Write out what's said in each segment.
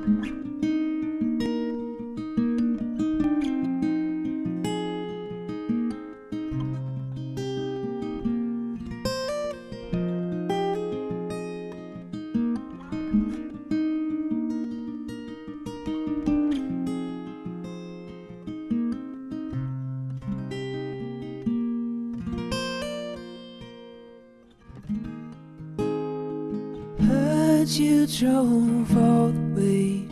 thank mm -hmm. you that you drove all the way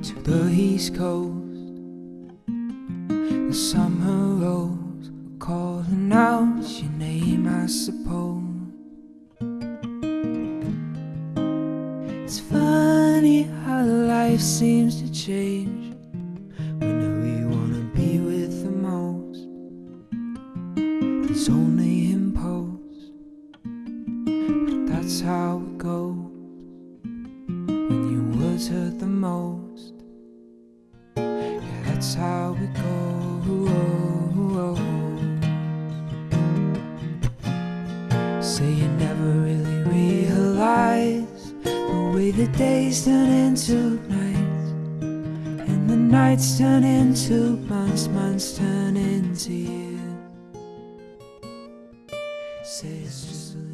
to the east coast. The summer rose calling out your name, I suppose. It's funny how life seems to change when we wanna be with the most. It's only but that's how it goes when your words hurt the most. Yeah, that's how it goes. Say you never really realize the way the days turn into nights, and the nights turn into months, months turn into years. Say it's just